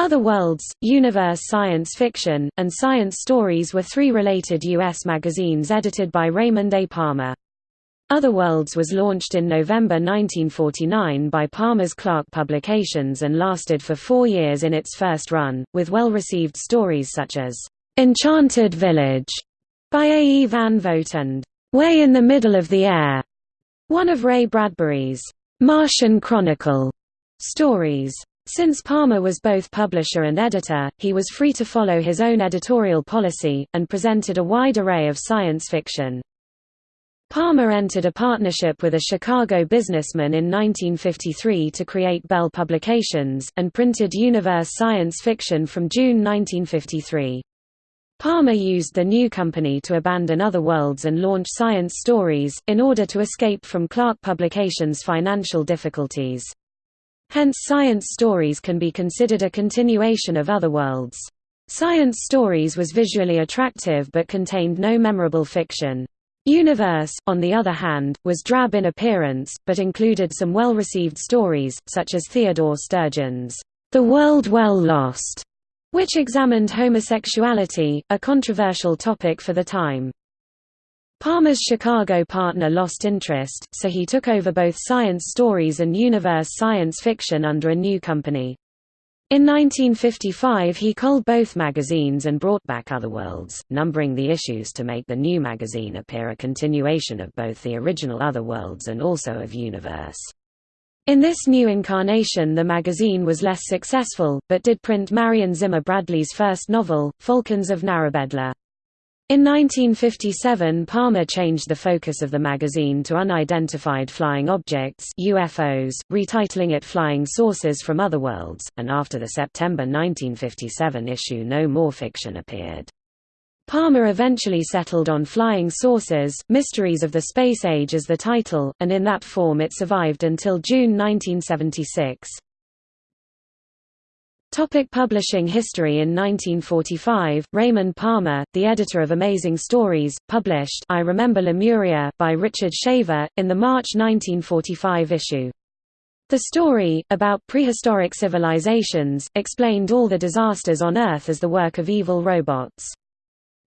Other Worlds, Universe Science Fiction, and Science Stories were three related U.S. magazines edited by Raymond A. Palmer. Otherworlds was launched in November 1949 by Palmer's Clark Publications and lasted for four years in its first run, with well-received stories such as "'Enchanted Village' by A. E. Van Vogt and "'Way in the Middle of the Air' one of Ray Bradbury's "'Martian Chronicle' stories. Since Palmer was both publisher and editor, he was free to follow his own editorial policy, and presented a wide array of science fiction. Palmer entered a partnership with a Chicago businessman in 1953 to create Bell Publications, and printed Universe Science Fiction from June 1953. Palmer used the new company to abandon Other Worlds and launch Science Stories, in order to escape from Clark Publications' financial difficulties. Hence Science Stories can be considered a continuation of Other Worlds. Science Stories was visually attractive but contained no memorable fiction. Universe, on the other hand, was drab in appearance, but included some well-received stories, such as Theodore Sturgeon's The World Well Lost, which examined homosexuality, a controversial topic for the time. Palmer's Chicago partner lost interest, so he took over both Science Stories and Universe Science Fiction under a new company. In 1955 he culled both magazines and brought back Otherworlds, numbering the issues to make the new magazine appear a continuation of both the original Otherworlds and also of Universe. In this new incarnation the magazine was less successful, but did print Marion Zimmer Bradley's first novel, Falcons of Narrabedla. In 1957 Palmer changed the focus of the magazine to unidentified flying objects UFOs, retitling it Flying Saucers from Other Worlds, and after the September 1957 issue no more fiction appeared. Palmer eventually settled on Flying Saucers, Mysteries of the Space Age as the title, and in that form it survived until June 1976. Topic publishing history In 1945, Raymond Palmer, the editor of Amazing Stories, published I Remember Lemuria by Richard Shaver, in the March 1945 issue. The story, about prehistoric civilizations, explained all the disasters on Earth as the work of evil robots.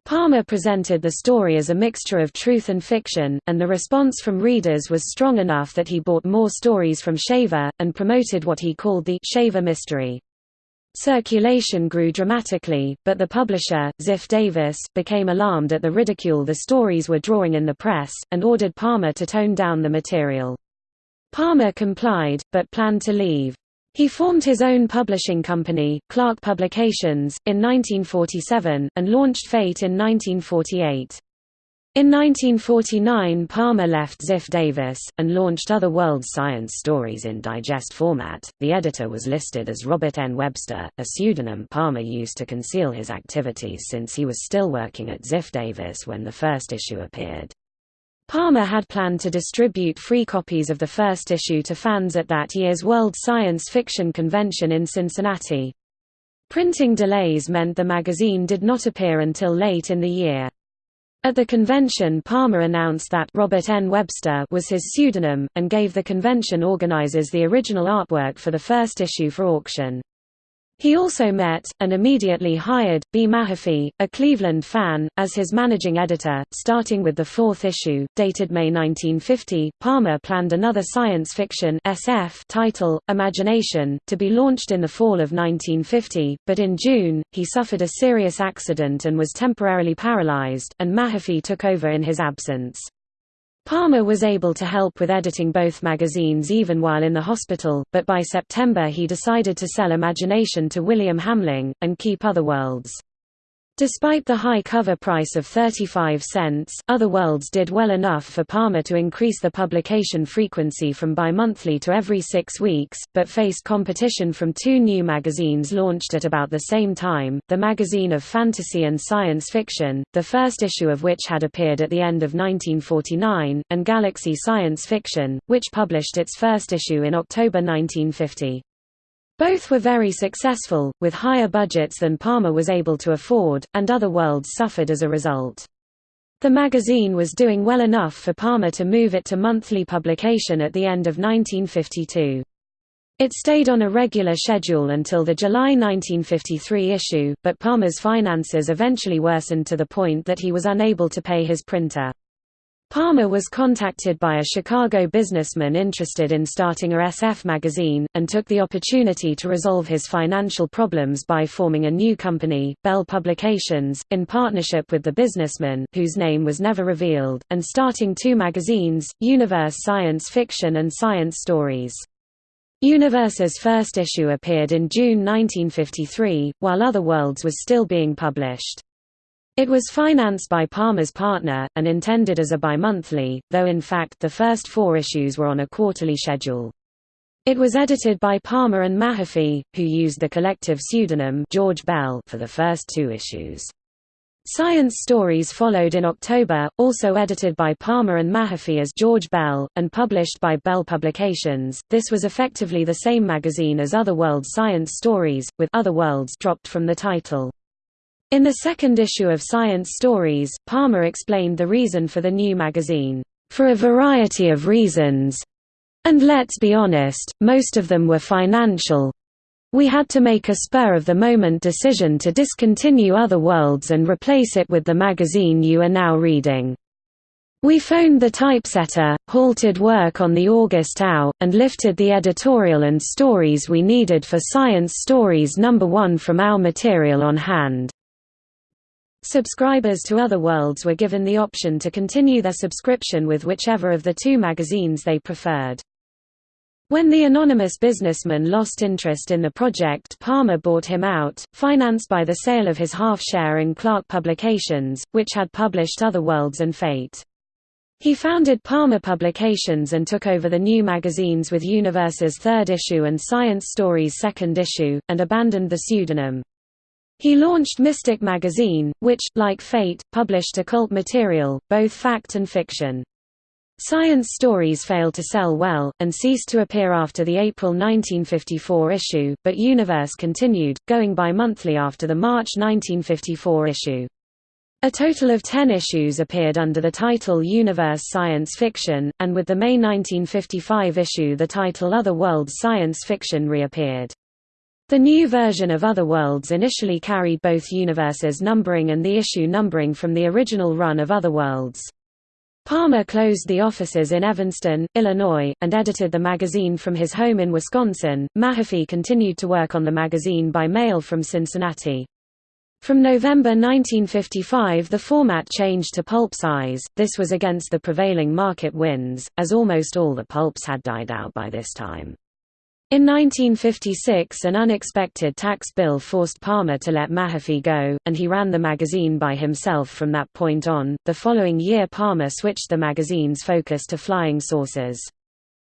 Palmer presented the story as a mixture of truth and fiction, and the response from readers was strong enough that he bought more stories from Shaver, and promoted what he called the Shaver Mystery. Circulation grew dramatically, but the publisher, Ziff Davis, became alarmed at the ridicule the stories were drawing in the press, and ordered Palmer to tone down the material. Palmer complied, but planned to leave. He formed his own publishing company, Clark Publications, in 1947, and launched Fate in 1948. In 1949 Palmer left Ziff Davis, and launched Other Worlds Science Stories in digest format. The editor was listed as Robert N. Webster, a pseudonym Palmer used to conceal his activities since he was still working at Ziff Davis when the first issue appeared. Palmer had planned to distribute free copies of the first issue to fans at that year's World Science Fiction Convention in Cincinnati. Printing delays meant the magazine did not appear until late in the year. At the convention Palmer announced that Robert N. Webster was his pseudonym, and gave the convention organizers the original artwork for the first issue for auction. He also met, and immediately hired, B. Mahaffey, a Cleveland fan, as his managing editor. Starting with the fourth issue, dated May 1950, Palmer planned another science fiction SF title, Imagination, to be launched in the fall of 1950, but in June, he suffered a serious accident and was temporarily paralyzed, and Mahaffey took over in his absence. Palmer was able to help with editing both magazines even while in the hospital, but by September he decided to sell Imagination to William Hamling, and keep Otherworlds. Despite the high cover price of 35 cents, Other Worlds did well enough for Palmer to increase the publication frequency from bi-monthly to every six weeks, but faced competition from two new magazines launched at about the same time, the Magazine of Fantasy and Science Fiction, the first issue of which had appeared at the end of 1949, and Galaxy Science Fiction, which published its first issue in October 1950. Both were very successful, with higher budgets than Palmer was able to afford, and other worlds suffered as a result. The magazine was doing well enough for Palmer to move it to monthly publication at the end of 1952. It stayed on a regular schedule until the July 1953 issue, but Palmer's finances eventually worsened to the point that he was unable to pay his printer. Palmer was contacted by a Chicago businessman interested in starting a SF magazine, and took the opportunity to resolve his financial problems by forming a new company, Bell Publications, in partnership with the businessman whose name was never revealed, and starting two magazines, Universe Science Fiction and Science Stories. Universe's first issue appeared in June 1953, while Other Worlds was still being published. It was financed by Palmer's partner, and intended as a bimonthly, though in fact the first four issues were on a quarterly schedule. It was edited by Palmer and Mahaffey, who used the collective pseudonym George Bell for the first two issues. Science Stories followed in October, also edited by Palmer and Mahaffey as George Bell, and published by Bell Publications. This was effectively the same magazine as Other Worlds Science Stories, with Other Worlds dropped from the title. In the second issue of Science Stories, Palmer explained the reason for the new magazine, "...for a variety of reasons. And let's be honest, most of them were financial. We had to make a spur-of-the-moment decision to discontinue Other Worlds and replace it with the magazine you are now reading." We phoned the typesetter, halted work on the August OW, and lifted the editorial and stories we needed for Science Stories number 1 from our material on hand. Subscribers to Other Worlds were given the option to continue their subscription with whichever of the two magazines they preferred. When the anonymous businessman lost interest in the project Palmer bought him out, financed by the sale of his half-share in Clark Publications, which had published Other Worlds and Fate. He founded Palmer Publications and took over the new magazines with Universe's third issue and Science Stories' second issue, and abandoned the pseudonym. He launched Mystic magazine, which, like Fate, published occult material, both fact and fiction. Science stories failed to sell well, and ceased to appear after the April 1954 issue, but Universe continued, going bi-monthly after the March 1954 issue. A total of ten issues appeared under the title Universe Science Fiction, and with the May 1955 issue the title Other Worlds Science Fiction reappeared. The new version of Other Worlds initially carried both universes numbering and the issue numbering from the original run of Other Worlds. Palmer closed the offices in Evanston, Illinois, and edited the magazine from his home in Wisconsin. Mahaffey continued to work on the magazine by mail from Cincinnati. From November 1955 the format changed to pulp size, this was against the prevailing market winds, as almost all the pulps had died out by this time. In 1956 an unexpected tax bill forced Palmer to let Mahaffey go, and he ran the magazine by himself from that point on. The following year Palmer switched the magazine's focus to flying saucers.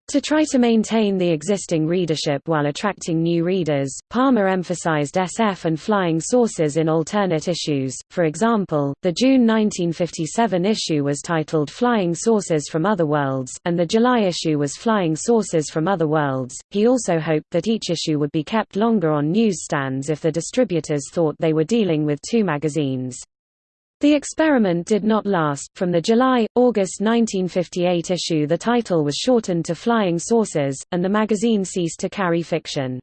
To try to maintain the existing readership while attracting new readers, Palmer emphasized SF and flying saucers in alternate issues. For example, the June 1957 issue was titled Flying Saucers from Other Worlds, and the July issue was Flying Saucers from Other Worlds. He also hoped that each issue would be kept longer on newsstands if the distributors thought they were dealing with two magazines. The experiment did not last. From the July August 1958 issue, the title was shortened to Flying Saucers, and the magazine ceased to carry fiction.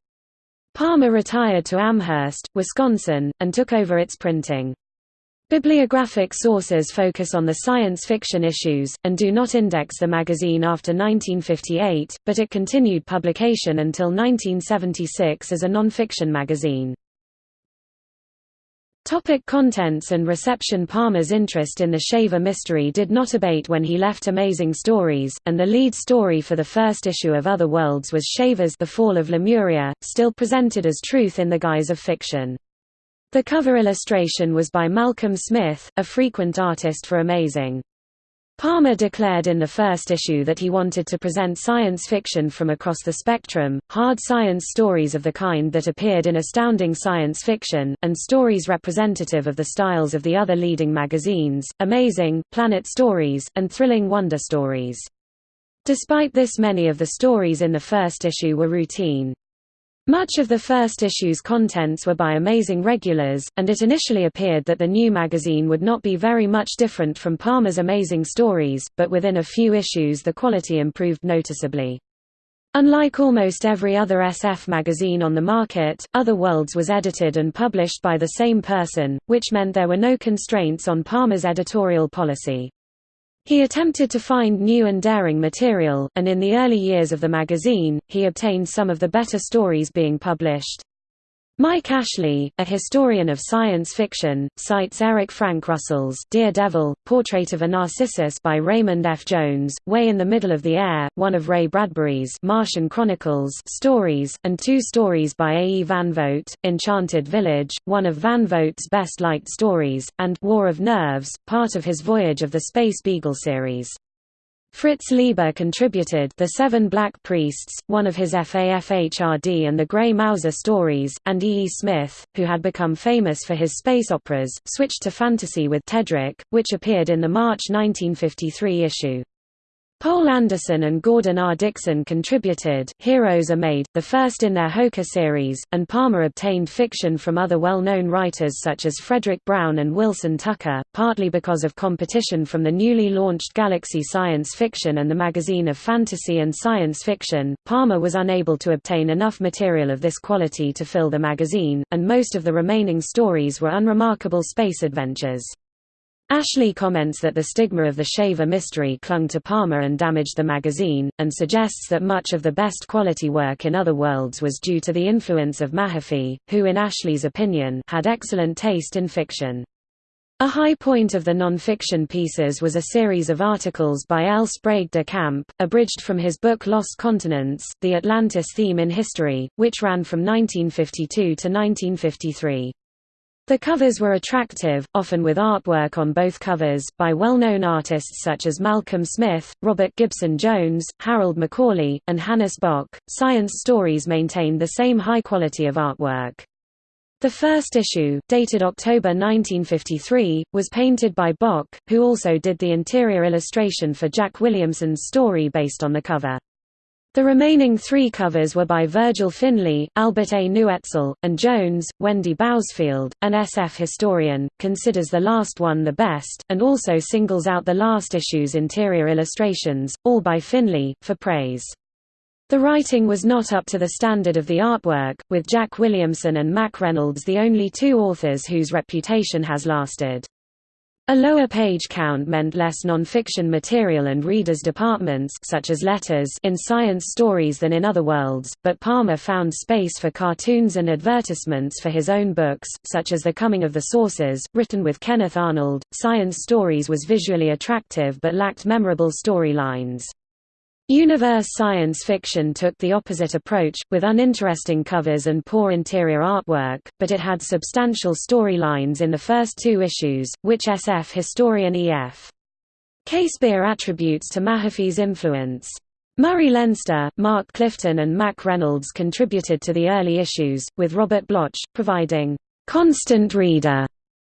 Palmer retired to Amherst, Wisconsin, and took over its printing. Bibliographic sources focus on the science fiction issues, and do not index the magazine after 1958, but it continued publication until 1976 as a non-fiction magazine. Topic contents and reception Palmer's interest in the Shaver mystery did not abate when he left Amazing Stories, and the lead story for the first issue of Other Worlds was Shaver's The Fall of Lemuria, still presented as truth in the guise of fiction. The cover illustration was by Malcolm Smith, a frequent artist for Amazing. Palmer declared in the first issue that he wanted to present science fiction from across the spectrum, hard science stories of the kind that appeared in Astounding Science Fiction, and stories representative of the styles of the other leading magazines, Amazing, Planet Stories, and Thrilling Wonder Stories. Despite this many of the stories in the first issue were routine. Much of the first issue's contents were by Amazing regulars, and it initially appeared that the new magazine would not be very much different from Palmer's Amazing Stories, but within a few issues the quality improved noticeably. Unlike almost every other SF magazine on the market, Other Worlds was edited and published by the same person, which meant there were no constraints on Palmer's editorial policy. He attempted to find new and daring material, and in the early years of the magazine, he obtained some of the better stories being published. Mike Ashley, a historian of science fiction, cites Eric Frank Russell's Dear Devil, Portrait of a Narcissus by Raymond F. Jones, Way in the Middle of the Air, one of Ray Bradbury's Martian Chronicles stories, and two stories by A. E. Van Vogt, Enchanted Village, one of Van Vogt's best-liked stories, and War of Nerves, part of his Voyage of the Space Beagle series. Fritz Leiber contributed The Seven Black Priests, one of his FAFHRD and the Grey Mouser stories, and E. E. Smith, who had become famous for his space operas, switched to fantasy with Tedric, which appeared in the March 1953 issue. Poul Anderson and Gordon R. Dickson contributed Heroes Are Made, the first in their Hoka series, and Palmer obtained fiction from other well-known writers such as Fredric Brown and Wilson Tucker, partly because of competition from the newly launched Galaxy Science Fiction and the Magazine of Fantasy and Science Fiction. Palmer was unable to obtain enough material of this quality to fill the magazine, and most of the remaining stories were unremarkable space adventures. Ashley comments that the stigma of the Shaver mystery clung to Palmer and damaged the magazine, and suggests that much of the best quality work in other worlds was due to the influence of Mahaffey, who in Ashley's opinion, had excellent taste in fiction. A high point of the non-fiction pieces was a series of articles by L. Sprague de Camp, abridged from his book Lost Continents, The Atlantis Theme in History, which ran from 1952 to 1953. The covers were attractive, often with artwork on both covers, by well-known artists such as Malcolm Smith, Robert Gibson Jones, Harold McCauley, and Hannes Bok. Science stories maintained the same high quality of artwork. The first issue, dated October 1953, was painted by Bok, who also did the interior illustration for Jack Williamson's story based on the cover. The remaining three covers were by Virgil Finlay, Albert A. Nuetzel, and Jones. Wendy Bousfield, an SF historian, considers the last one the best, and also singles out the last issue's interior illustrations, all by Finlay, for praise. The writing was not up to the standard of the artwork, with Jack Williamson and Mack Reynolds the only two authors whose reputation has lasted. A lower page count meant less non-fiction material and readers' departments such as letters in science stories than in other worlds, but Palmer found space for cartoons and advertisements for his own books, such as The Coming of the Saucers, written with Kenneth Arnold. Science stories was visually attractive but lacked memorable storylines. Universe science fiction took the opposite approach, with uninteresting covers and poor interior artwork, but it had substantial storylines in the first two issues, which SF historian E.F. Casebeer attributes to Mahaffey's influence. Murray Leinster, Mark Clifton and Mack Reynolds contributed to the early issues, with Robert Bloch, providing «constant reader»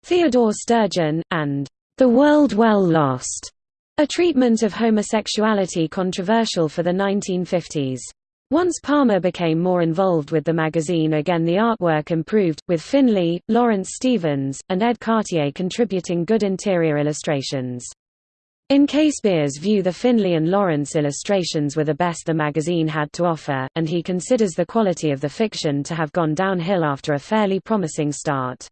Theodore Sturgeon, and «The World Well Lost» A treatment of homosexuality controversial for the 1950s. Once Palmer became more involved with the magazine again the artwork improved, with Finlay, Lawrence Stevens, and Edd Cartier contributing good interior illustrations. In Casebeer's view the Finlay and Lawrence illustrations were the best the magazine had to offer, and he considers the quality of the fiction to have gone downhill after a fairly promising start.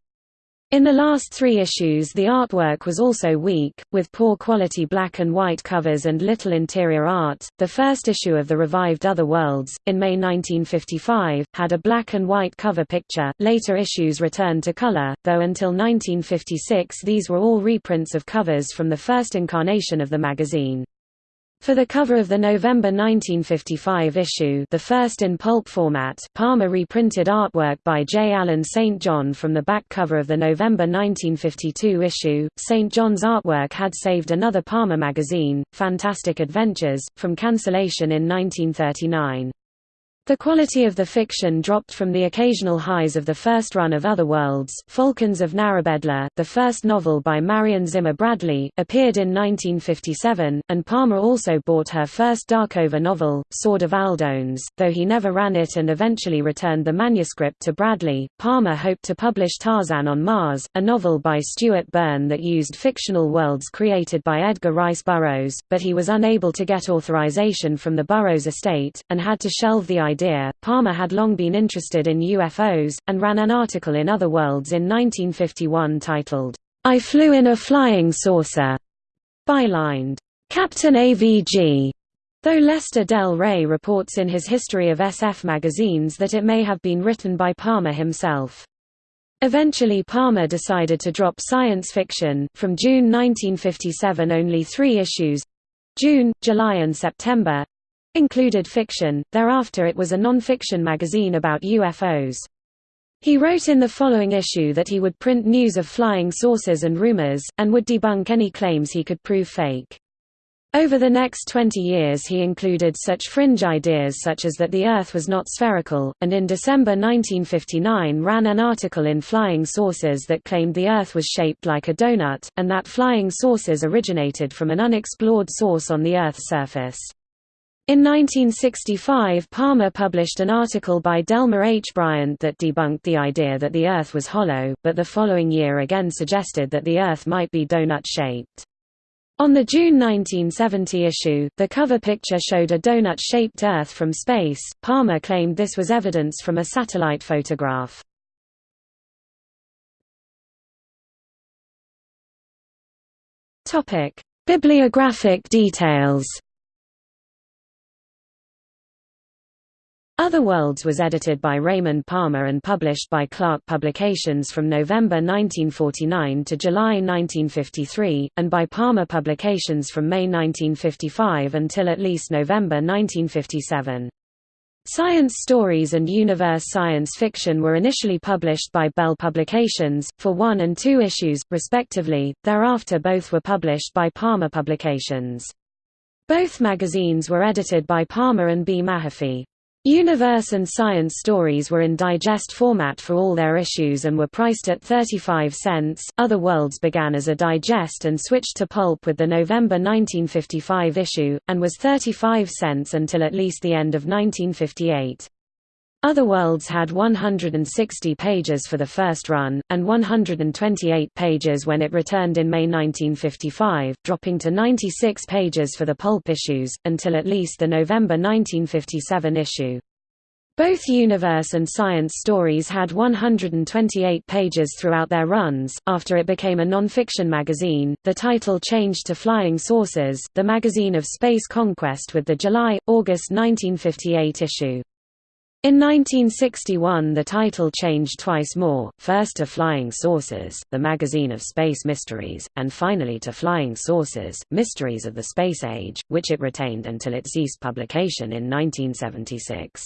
In the last three issues the artwork was also weak, with poor quality black and white covers and little interior art. The first issue of the revived Other Worlds, in May 1955, had a black and white cover picture. Later issues returned to color, though until 1956 these were all reprints of covers from the first incarnation of the magazine. For the cover of the November 1955 issue the first in pulp format, Palmer reprinted artwork by J. Allen St. John from the back cover of the November 1952 issue. St. John's artwork had saved another Palmer magazine, Fantastic Adventures, from cancellation in 1939. The quality of the fiction dropped from the occasional highs of the first run of Other Worlds. Falcons of Narrabedla, the first novel by Marion Zimmer Bradley, appeared in 1957, and Palmer also bought her first Darkover novel, Sword of Aldones, though he never ran it and eventually returned the manuscript to Bradley. Palmer hoped to publish Tarzan on Mars, a novel by Stuart Byrne that used fictional worlds created by Edgar Rice Burroughs, but he was unable to get authorization from the Burroughs estate, and had to shelve the idea idea. Palmer had long been interested in UFOs, and ran an article in Other Worlds in 1951 titled, I Flew in a Flying Saucer, bylined, Captain AVG. Though Lester Del Rey reports in his History of SF magazines that it may have been written by Palmer himself. Eventually Palmer decided to drop science fiction, from June 1957 only three issues—June, July and September, included fiction, thereafter it was a non-fiction magazine about UFOs. He wrote in the following issue that he would print news of flying saucers and rumors, and would debunk any claims he could prove fake. Over the next 20 years he included such fringe ideas such as that the Earth was not spherical, and in December 1959 ran an article in Flying Saucers that claimed the Earth was shaped like a donut, and that flying saucers originated from an unexplored source on the Earth's surface. In 1965 Palmer published an article by Delmer H. Bryant that debunked the idea that the Earth was hollow, but the following year again suggested that the Earth might be donut-shaped. On the June 1970 issue, the cover picture showed a donut-shaped Earth from space. Palmer claimed this was evidence from a satellite photograph. Topic: Bibliographic details. Other Worlds was edited by Raymond Palmer and published by Clark Publications from November 1949 to July 1953, and by Palmer Publications from May 1955 until at least November 1957. Science stories and universe science fiction were initially published by Bell Publications, for one and two issues, respectively, thereafter both were published by Palmer Publications. Both magazines were edited by Palmer and B. Mahaffey. Universe and Science stories were in digest format for all their issues and were priced at 35 cents. Other Worlds began as a digest and switched to pulp with the November 1955 issue, and was 35 cents until at least the end of 1958. Other Worlds had 160 pages for the first run, and 128 pages when it returned in May 1955, dropping to 96 pages for the pulp issues, until at least the November 1957 issue. Both Universe and Science stories had 128 pages throughout their runs. After it became a non-fiction magazine, the title changed to Flying Saucers, the magazine of space conquest with the July-August 1958 issue. In 1961 the title changed twice more, first to Flying Saucers, the magazine of space mysteries, and finally to Flying Saucers, Mysteries of the Space Age, which it retained until it ceased publication in 1976.